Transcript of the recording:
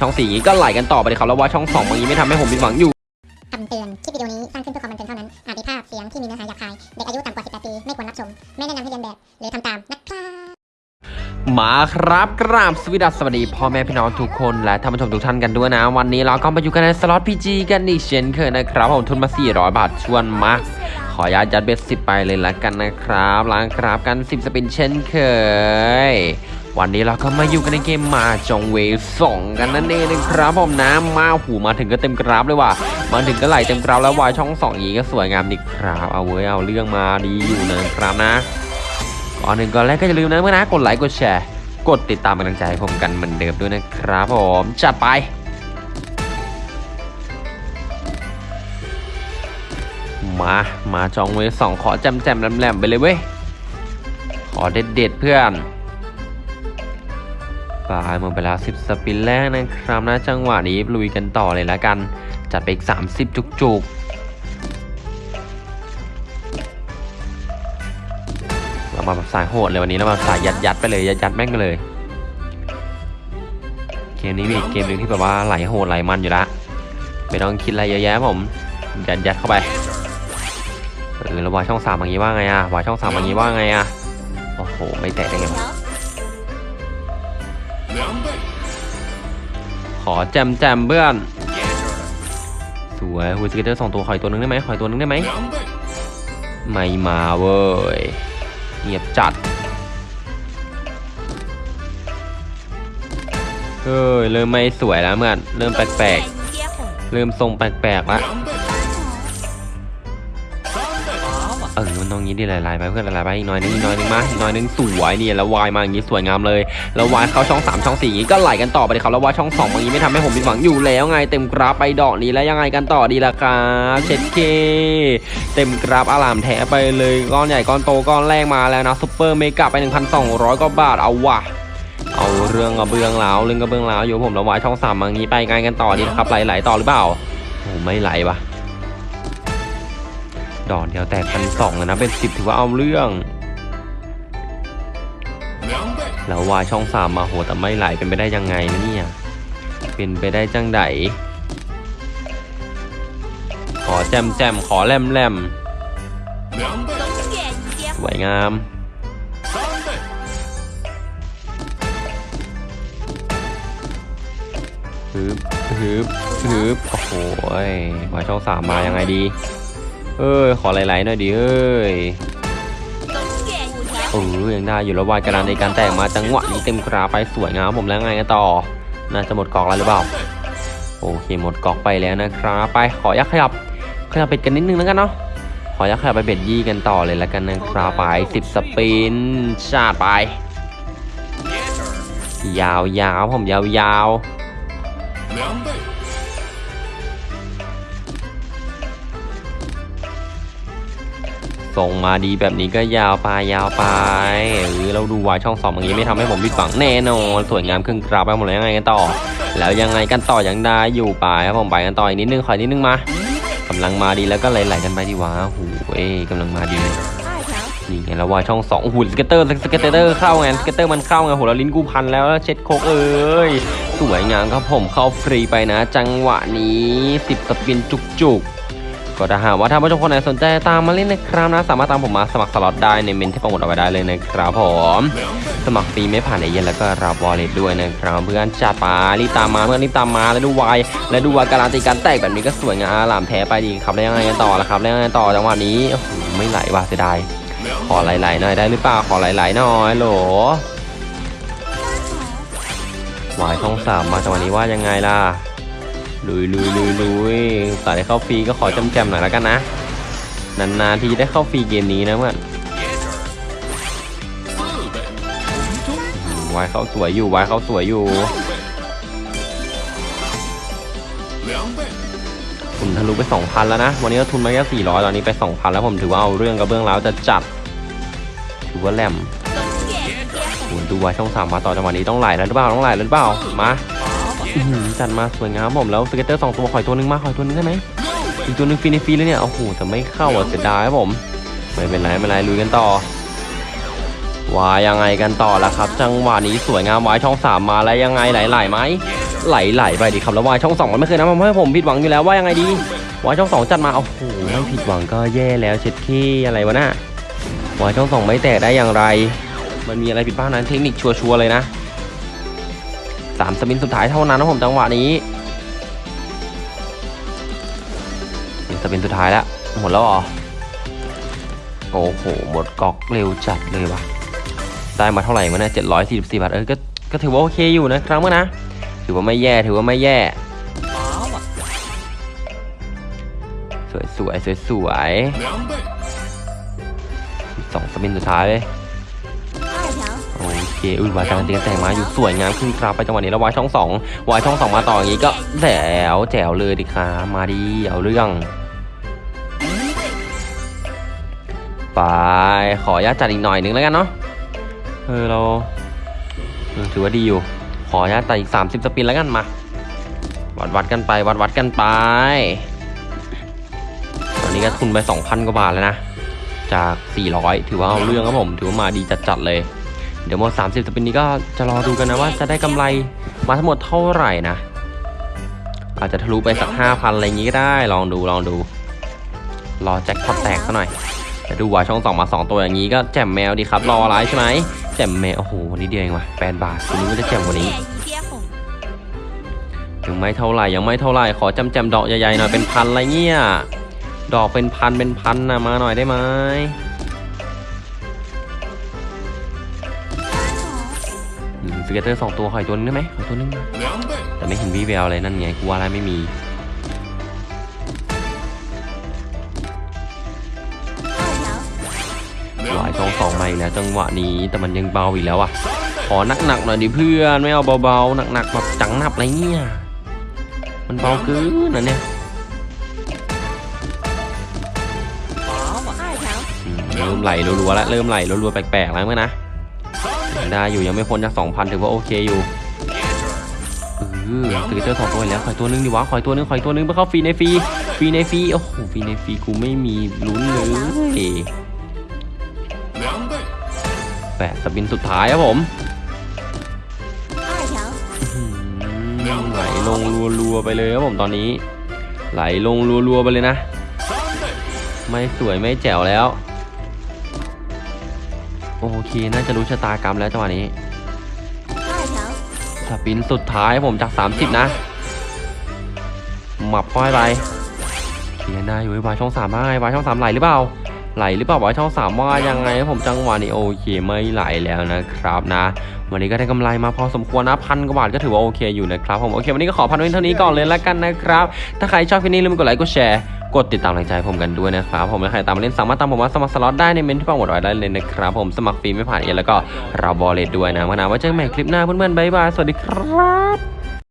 ช่องสี่อย่างนี้ก็ไหลกันต่อไปเลยครับแล้วว่าช่องสองบางทีไม่ทำให้ผมผิดหวังอยู่คำเตือน คลิปวิดีโอนี้สร้างขึ้นเพื่อความบันเทิงเท่านั้น อาจมีภาพเสียงที่มีเนื้อหาหยาบคาย เด็กอายุต่ำกว่า 18 ปี ไม่ควรรับชม ไม่แนะนำให้เรียนแบบ หรือทำตามนะครับมาครับกราบสวัสดีสวัสดีพ่อแม่พี่น้องทุกคนและท่านผู้ชมทุกท่านกันด้วยนะ วันนี้เราก็มาอยู่กันในสล็อตพีจีกันอีกเช่นเคยนะครับผมทุนมา 400 บาทชวนมาขออนุญาตยัดเบ็ดสิบไปเลยละกันนะครับล้างครับกัน 10 สปินเช่นเคย วันนี้เราก็มาอยู่กันในเกมมาจองเวสองกันนั่นเองนะครับผมนะมาหูมาถึงก็เต็มกราฟเลยว่ะมาถึงก็ไหลเต็มกราฟแล้ววายช่องสองอย่างนี้ก็สวยงามดีครับเอาเว้ยเอาเรื่องมาดีอยู่นะครับนะก่อนหนึ่งก่อนแรกก็อย่าลืมนะเมื่อนะกดไลค์กดแชร์กดติดตามกำลังใจให้ผมกันเหมือนเดิมด้วยนะครับผมจัดไปมา มาจองเวสองขอแจมแจมๆแหลมไปเลยเว้ย ขอเด็ดเด็ดเพื่อน ปลายหมดไปแล้ว 10 สปินแรกนะครับนะจังหวะนี้ลุยกันต่อเลยละกัน จัดไปอีก 30 จุกๆ เรามาแบบสายโหดเลยวันนี้เรามาสายยัดยัดๆไปเลยยัดยัดๆแม่งไปเลย เกมนี้มีอีกเกมหนึ่งที่แบบว่าไหลโหดไหลมันอยู่ละไม่ต้องคิดอะไรเยอะแยะผมยัดยัดเข้าไปเออแล้ววายช่องสามอย่างนี้ว่าไงอะวายช่องสามอย่างนี้ว่าไงอะโอ้โหไม่แตะได้ไง อแจมแจมเพื่อน สวยฮูสเกเตอร์สองตัวขอยตัวนึงได้ไหมขอยตัวนึงได้ไหมไม่มาเว้ยเงียบจัดเฮ้ยเริ่มไม่สวยแล้วเมื่อนเริ่มแปลกๆเริ่มทรงแปลกๆแล้ว เออมันตรงนี้ดิหลายๆไปเพื่อนหลายๆไปอีกหน่อยนึงอีกหน่อยนึงมาอีกหน่อยนึงสวยนี่แล้ววายมาอย่างนี้สวยงามเลยแล้ววายเข้าช่อง3ช่อง4อย่างนี้ก็ไหลกันต่อไปเลยครับแล้ววายช่อง2บางทีไม่ทำให้ผมผิดหวังอยู่แล้วไงเต็มกราฟไปดอกนี้แล้วยังไงกันต่อดีล่ะครับเช็ดเคเต็มกราฟอลามแท้ไปเลยก้อนใหญ่ก้อนโตก้อนแรกมาแล้วนะซุปเปอร์เมกะไป 1,200กว่าบาทเอาว่ะเอาเรื่องกระเบื้องแล้วเรื่องกระเบื้องแล้วอยู่ผมระวายช่องสามอย่างนี้ไปไงกันต่อดีนะครับไหลๆต่อหรือเปล่าโอ้ไม่ไหลวะ ดอกเดียวแตกพันสองเลยนะ เป็นสิบถือว่าเอาเรื่อง แล้ววายช่องสามมาโหแต่ไม่ไหลเป็นไปได้ยังไงนะเนี่ย เป็นไปได้จังไดขอแจมแจมขอแลมแลมสวยงามฮึบฮึบฮึบโอ้โหวายช่องสามมายังไงดี เอ้ยขอไหลๆหน่อยดิเอ้ยเออยังได้อยู่แล้ววายกระดานในการแตกมาจังหวะนี้เต็มกราไปสวยงามผมแล้วไงกันต่อ น่าจะหมดกอกแล้วหรือเปล่า โอเคหมดกอกไปแล้วนะครับไปขอยักขยับขยับเป็ดกันนิดนึงแล้วกันเนาะขอยักขยับไปเบ็ดยี่กันต่อเลยแล้วกันนะครับไปสิบสปินชาดไป ยาวๆผมยาวๆ ส่งมาดีแบบนี้ก็ยาวไปยาวไปเออเราดูวายช่องสองอย่างนี้ไม่ทำให้ผมผิดหวังแน่นอนสวยงามครึ่งกราบไปหมดแล้วยังไงกันต่อ แล้วยังไงกันต่อยังได้อยู่ไปครับผมไปกันต่ออีกนิดนึงขออีกนิดนึงมากำลังมาดีแล้วก็ไหลๆกันไปดีวะโอ้โหเอ้ยกำลังมาดีนี่ไงแล้ววายช่องสองโอ้โห scatter scatter เข้าไง scatter มันเข้าไงโหแล้วลิ้นกูพันแล้วแล้วเช็ดโคกเอ้ยสวยงามครับผมเข้าฟรีไปนะ จังหวะนี้ 10 spin จุกๆ ก็ถ้าหากว่าท่านผู้ชมคนไหนสนใจตามมาเล่นนะครับนะสามารถตามผมมาสมัครสล็อตได้ในเมนต์ที่โปรโมทเอาไว้ได้เลยนะครับผมสมัครฟรีไม่ผ่านไอเย็นแล้วก็รับวอลเล็ตด้วยนะครับเพื่อนจัดไปรีบตามมาเพื่อนรีบตามมาแล้วดูวายและดูวายการันตีการแตกแบบนี้ก็สวยงามหลามแท้ไปดีครับแล้วยังไงกันต่อละครับแล้วยังไงต่อจังหวะนี้โอ้โหไม่ไหลว่ะเสียดายขอไหลๆหน่อยได้หรือเปล่าขอไหลๆหน่อยโหลวายช่องสามมาจังหวะนี้ว่ายังไงล่ะ ลุยลุยลุยลุยสายได้เข้าฟรีก็ขอจำแจมๆหน่อยแล้วกันนะ นานๆทีได้เข้าฟรีเกมนี้นะเพื่อนวายเขาสวยอยู่วายเขาสวยอยู่คุณทะลุไป 2,000 แล้วนะ วันนี้ก็ทุนมาแค่ 400 ตอนนี้ไป 2,000 แล้วผมถือว่าเอาเรื่องกระเบื้องแล้วจะจัดถือว่าแหลมดูวายช่องสามมาต่อจังหวะนี้ต้องไหลแล้วหรือเปล่าต้องไหลแล้วหรือเปล่ามา จัดมาสวยงามผมแล้ว scatter สองตัวขออีกตัวนึงมาขออีกตัวนึงได้ไหมอีกตัวหนึ่งฟรีในฟรีเลยเนี่ยโอ้โหแต่ไม่เข้าอะเสียดายครับผม ไม่เป็นไรไม่เป็นไรลุยกันต่อว่ายังไงกันต่อแล้วครับ จังหวะนี้สวยงามวายช่องสามมาแล้วยังไงไหลๆไหมไหลๆไปดิครับแล้ววายช่องสองมันไม่เคยทำให้ผมผิดหวังอยู่แล้วว่ายังไงดีวายช่องสองจัดมาโอ้โหไม่ผิดหวังก็แย่แล้วเช็ดขี้อะไรวะน่ะวายช่องสองไม่แตกได้อย่างไร มันมีอะไรผิดพลาดนั้นเทคนิคชัวร์ๆเลยนะ สาม spin สุดท้ายเท่านั้นนะผมจังหวะนี้สปินสุดท้ายแล้วหมดแล้วเหรอโอ้โหหมดกอกเร็วจัดเลยวะได้มาเท่าไหร่วะเนี่ยเจ็ดร้อยสี่สิบสี่บาทเออก็ก็ถือว่าโอเคอยู่นะครับเมื่อนะ ถือว่าไม่แย่ถือว่าไม่แย่ สวยสวยสวยสวยสองสปินสุดท้ายเลย เคอุ้ยวายการันตีกันแต่งมาอยู่สวยงามขึ้นครับไปจังหวะนี้แล้ววายช่องสองวายช่องสองมาต่ออย่างนี้ก็แจ๋วแจ๋วเลยดิครับมาดีเอาเรื่องไปขออนุญาตจัดอีกหน่อยนึงแล้วกันเนาะเออเราถือว่าดีอยู่ ขออนุญาตตัดอีก 30 สปินแล้วกันมา วัดวัดกันไป วัดวัดกันไป ตอนนี้ก็ทุนไป 2,000 กว่าบาทแล้วนะ จาก 400 ถือว่าเอาเรื่องครับผม ถือว่ามาดีจัดๆเลย เดี๋ยวหมด30สปินนี้ก็จะรอดูกันนะว่าจะได้กำไรมาทั้งหมดเท่าไหร่นะ อาจจะทะลุไปสัก 5,000 อะไรอย่างงี้ก็ได้ ลองดูลองดู รอแจ็คพอตแตกซะหน่อยแต่ดูว่าช่องสองมา2ตัวอย่างนี้ก็แจ่มแมวดีครับ รออะไรใช่ไหมแจ่มแมว โอ้โห วันนี้เดียวเองว่ะแปดบาทคุณนึกว่าจะแจ่มกว่านี้ยังไม่เท่าไหร่ยังไม่เท่าไหร่ขอจำแจมๆดอกใหญ่ๆหน่อยเป็นพันอะไรเงี้ยดอกเป็นพันเป็นพันนะมาหน่อยได้ไหม scatter สองตัวขออีกตัวนึงได้ไหมขออีกตัวนึงนะแต่ไม่เห็นวี่แววอะไรนั่นไงกูว่าอะไรไม่มีหวายช่องสองมาอีกแล้วจังหวะนี้แต่มันยังเบาอีกแล้วอะขอหนักๆหน่อยดิเพื่อนไม่เอาเบาๆหนักๆแบบจังหนับอะไรเงี้ยมันเบาเกินนะเนี่ยอืมเริ่มไหลรัวๆแล้วเริ่มไหลรัวๆแปลกๆแล้วเมื่อนะ ยังได้อยู่ยังไม่พ้นจาก2,000ถือว่าโอเคอยู่เออ scatter สองตัวแล้วขออีกตัวนึงดิวะขออีกตัวนึงขออีกตัวนึงเพื่อเข้าฟรีในฟรีฟรีในฟรีโอ้โหฟรีในฟรีกูไม่มีลุ้นเลยแปด spin สุดท้ายครับผมไหลลงรัวๆไปเลยครับผมตอนนี้ ไหลลงรัวๆไปเลยนะ ไม่สวยไม่แจ๋วแล้ว โอเคน่าจะรู้ชะตากรรมแล้วจังหวะนี้สปินสุดท้ายผมจาก 30 นะหมับค่อยไปเขียนได้อยู่ไอ้วายช่องสามได้วายช่องสามไหลหรือเปล่าไหลหรือเปล่าวายช่องสามว่ายังไงผมจังหวะนี้โอเคไม่ไหลแล้วนะครับนะ วันนี้ก็ได้กำไรมาพอสมควรนะพันกว่าบาทก็ถือว่าโอเคอยู่นะครับผมโอเควันนี้ก็ขอพันไว้เท่านี้ก่อนเลยแล้วกันนะครับ ถ้าใครชอบคลิปนี้ลืมกดไลค์กดแชร์ กดติดตามแรงใจผมกันด้วยนะครับผมและใครตามมาเล่นสามารถตามผมมาสมัครสล็อตได้ในเมนต์ที่ปักหมุดไว้ได้เลยนะครับผมสมัครฟรีไม่ผ่านเอเย่นต์แล้วก็รับ wallet ด้วยนะมานาว่าเจอกันใหม่คลิปหน้าเพื่อนๆบ๊ายบายสวัสดีครับ